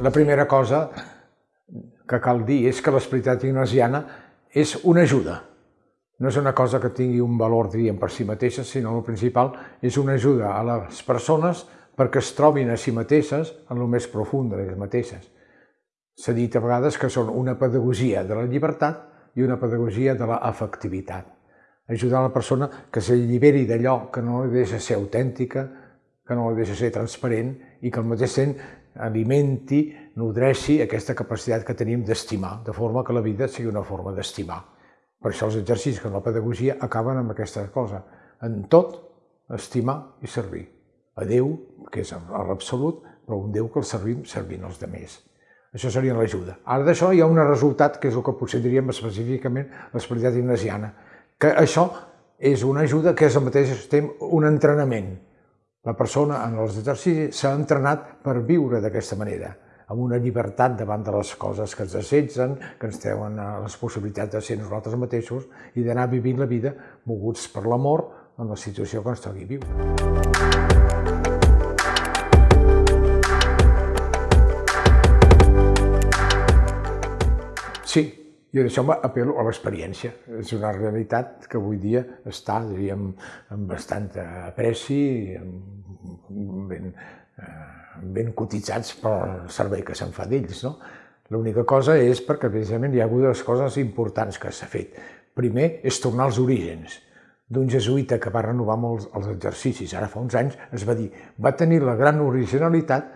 La primera cosa que cal dir és que l'espiritualitat ignasiana és una ajuda. No és una cosa que tingui un valor, diríem, per si mateixa, sinó el principal és una ajuda a les persones perquè es trobin a si mateixes en el més profund de les mateixes. S'ha dit a vegades que són una pedagogia de la llibertat i una pedagogia de l'afectivitat. Ajudar la persona que s'alliberi d'allò que no li deixa ser autèntica, que no li deixa ser transparent i que al mateix temps alimenti, nodreixi aquesta capacitat que tenim d'estimar, de forma que la vida sigui una forma d'estimar. Per això els exercicis com la pedagogia acaben amb aquesta cosa. En tot, estimar i servir. A Déu, que és l'absolut, però un Déu que el servim servint els demés. Això seria l'ajuda. Ara d'això hi ha un resultat, que és el que potser diríem específicament l'espiritualitat ignasiana, que això és una ajuda que és al mateix temps un entrenament. La persona en els exercicis s'ha entrenat per viure d'aquesta manera, amb una llibertat davant de les coses que ens assetgen, que ens treuen les possibilitats de ser nosaltres mateixos i d'anar vivint la vida moguts per l'amor en la situació que ens toqui viure. Sí, i d'això m'apel·lo a l'experiència. És una realitat que avui dia està, diríem, amb bastant apreci, ben, ben cotitzats pel servei que se'n fa d'ells. No? L'única cosa és perquè precisament hi ha hagut les coses importants que s'ha fet. Primer és tornar als orígens d'un jesuïta que va renovar molts els exercicis, ara fa uns anys, es va dir, va tenir la gran originalitat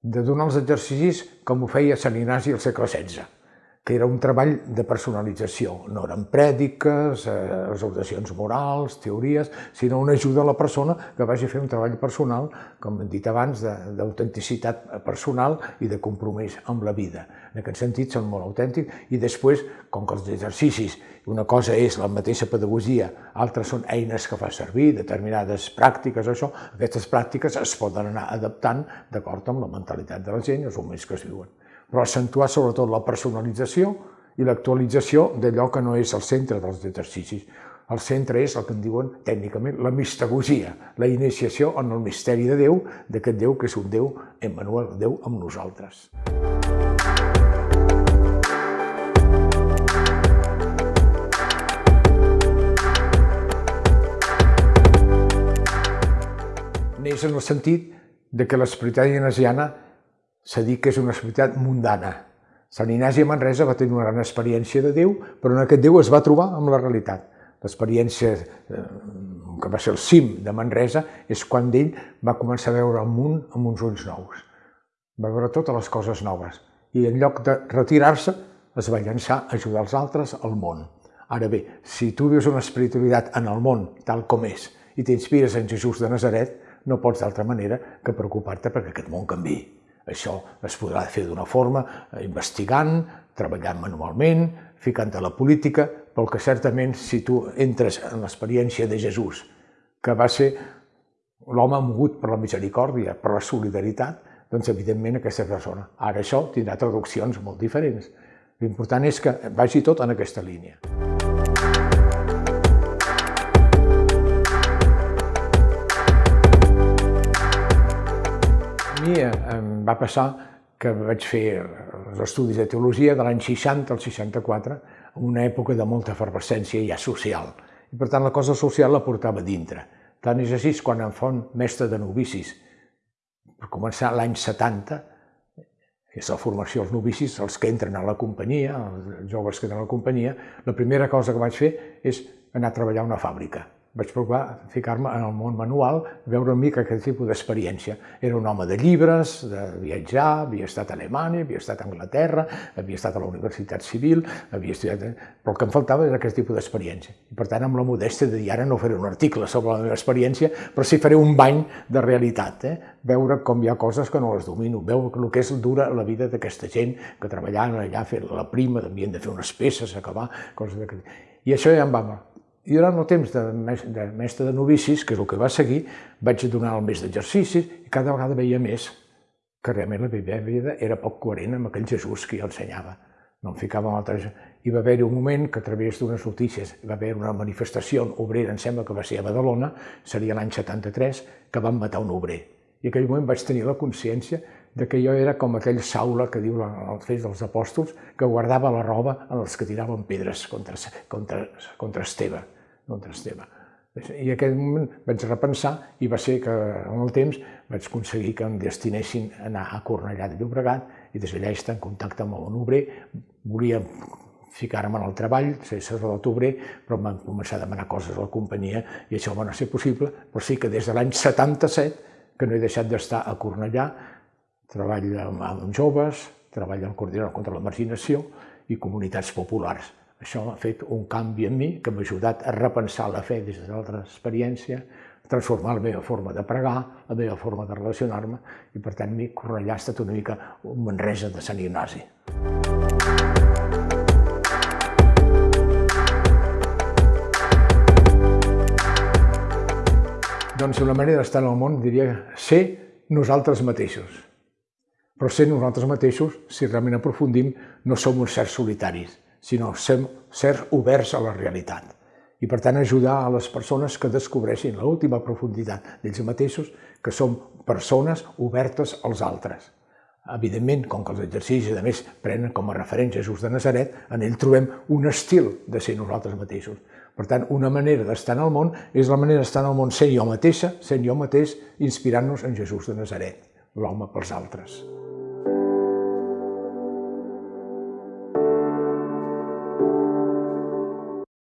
de donar els exercicis com ho feia Sant Ignasi al segle XVI que era un treball de personalització. No eren prèdiques, eh, exhortacions morals, teories, sinó una ajuda a la persona que vagi a fer un treball personal, com hem dit abans, d'autenticitat personal i de compromís amb la vida. En aquest sentit són molt autèntics i després, com que els exercicis, una cosa és la mateixa pedagogia, altres són eines que fa servir, determinades pràctiques, això, aquestes pràctiques es poden anar adaptant d'acord amb la mentalitat de la gent i els moments que es viuen però accentuar sobretot la personalització i l'actualització d'allò que no és el centre dels exercicis. El centre és el que en diuen tècnicament la mistagogia, la iniciació en el misteri de Déu, d'aquest Déu que és un Déu, Emmanuel, Déu amb nosaltres. Neix en el sentit de que l'espiritualitat ignasiana s'ha dit que és una espiritualitat mundana. Sant Ignasi a Manresa va tenir una gran experiència de Déu, però en aquest Déu es va trobar amb la realitat. L'experiència eh, que va ser el cim de Manresa és quan ell va començar a veure el món amb uns ulls nous. Va veure totes les coses noves i en lloc de retirar-se es va llançar a ajudar els altres al món. Ara bé, si tu vius una espiritualitat en el món tal com és i t'inspires en Jesús de Nazaret, no pots d'altra manera que preocupar-te perquè aquest món canvi. Això es podrà fer d'una forma eh, investigant, treballant manualment, ficant a la política, però que certament si tu entres en l'experiència de Jesús, que va ser l'home mogut per la misericòrdia, per la solidaritat, doncs evidentment aquesta persona. Ara això tindrà traduccions molt diferents. L'important és que vagi tot en aquesta línia. Mi em va passar que vaig fer els estudis de teologia de l'any 60 al 64, en una època de molta efervescència ja social. I per tant la cosa social la portava dintre. Tant és així quan em fon mestre de novicis, per començar l'any 70, que és la formació dels novicis, els que entren a la companyia, els joves que entren a la companyia, la primera cosa que vaig fer és anar a treballar a una fàbrica. Vaig provar ficar-me en el món manual, veure una mica aquest tipus d'experiència. Era un home de llibres, de viatjar, havia estat a Alemanya, havia estat a Anglaterra, havia estat a la Universitat Civil, havia estudiat... però el que em faltava era aquest tipus d'experiència. I per tant, amb la modèstia de dir, ara no faré un article sobre la meva experiència, però sí faré un bany de realitat, eh? veure com hi ha coses que no les domino, veure el que és dura la vida d'aquesta gent que treballaven allà, fer la prima, havien de fer unes peces, acabar, coses d'aquest... I això ja em va i durant el temps de, de mestre de novicis, que és el que va seguir, vaig donar el més d'exercicis i cada vegada veia més que realment la meva vida era poc coherent amb aquell Jesús que jo ensenyava. No em ficava en altres... Hi va haver-hi un moment que a través d'unes notícies va haver una manifestació obrera, em sembla que va ser a Badalona, seria l'any 73, que van matar un obrer. I en aquell moment vaig tenir la consciència de que jo era com aquell Saula que diu els fets dels apòstols, que guardava la roba en els que tiraven pedres contra, contra, contra Esteve contra Esteve. I en aquell moment vaig repensar i va ser que en el temps vaig aconseguir que em destinessin a anar a Cornellà de Llobregat i des d'allà estar en contacte amb un obrer. Volia ficar-me en el treball, ser sacerdot obrer, però em van començar a demanar coses a la companyia i això va no ser possible, però sí que des de l'any 77 que no he deixat d'estar a Cornellà, treball amb, amb joves, treball al coordinador contra la marginació i comunitats populars. Això ha fet un canvi en mi que m'ha ajudat a repensar la fe des de l'altra experiència, transformar la meva forma de pregar, la meva forma de relacionar-me, i per tant mi Cornellà ha estat una mica un Manresa de Sant Ignasi. Doncs una manera d'estar en el món diria ser nosaltres mateixos. Però ser nosaltres mateixos, si realment aprofundim, no som uns certs solitaris, sinó ser, ser oberts a la realitat. I per tant ajudar a les persones que descobreixin l'última profunditat d'ells mateixos, que són persones obertes als altres. Evidentment, com que els exercicis, a més, prenen com a referent Jesús de Nazaret, en ell trobem un estil de ser nosaltres mateixos. Per tant, una manera d'estar en el món és la manera d'estar en el món sent jo mateixa, sent jo mateix, inspirant-nos en Jesús de Nazaret, l'home pels altres.